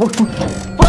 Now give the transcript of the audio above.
어, 어. 어.